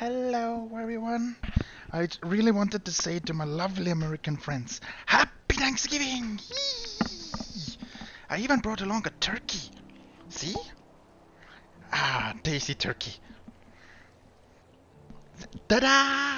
Hello, everyone. I really wanted to say to my lovely American friends, Happy Thanksgiving! Yee! I even brought along a turkey. See? Ah, tasty turkey. Ta-da!